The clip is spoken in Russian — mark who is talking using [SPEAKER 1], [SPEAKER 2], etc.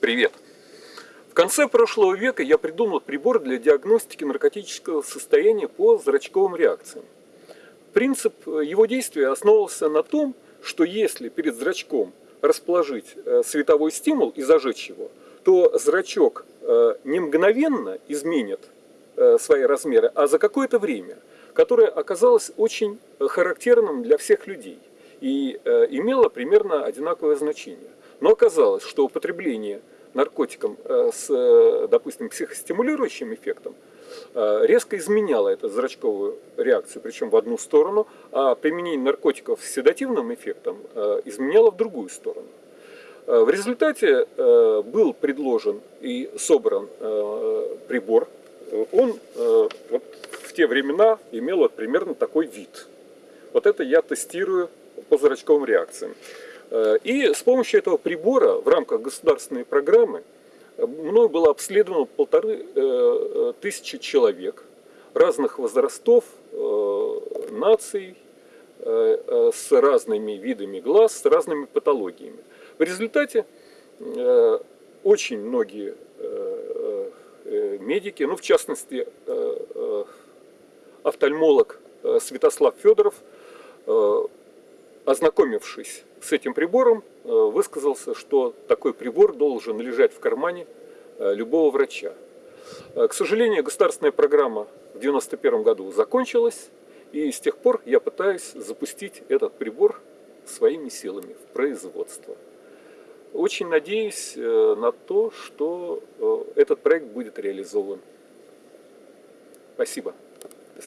[SPEAKER 1] Привет! В конце прошлого века я придумал прибор для диагностики наркотического состояния по зрачковым реакциям. Принцип его действия основывался на том, что если перед зрачком расположить э, световой стимул и зажечь его, то зрачок э, не мгновенно изменит э, свои размеры, а за какое-то время, которое оказалось очень характерным для всех людей и имело примерно одинаковое значение. Но оказалось, что употребление наркотиком с, допустим, психостимулирующим эффектом резко изменяло эту зрачковую реакцию, причем в одну сторону, а применение наркотиков с седативным эффектом изменяло в другую сторону. Э, в результате э, был предложен и собран э, прибор. Он вот в те времена имел вот примерно такой вид. Вот это я тестирую по зрачковым реакциям. И с помощью этого прибора в рамках государственной программы мною было обследовано полторы тысячи человек разных возрастов, наций, с разными видами глаз, с разными патологиями. В результате э, очень многие э, э, медики, ну в частности офтальмолог Святослав Федоров, ознакомившись с этим прибором, высказался, что такой прибор должен лежать в кармане любого врача. К сожалению, государственная программа в 1991 году закончилась, и с тех пор я пытаюсь запустить этот прибор своими силами в производство. Очень надеюсь э, на то, что э, этот проект будет реализован. Спасибо.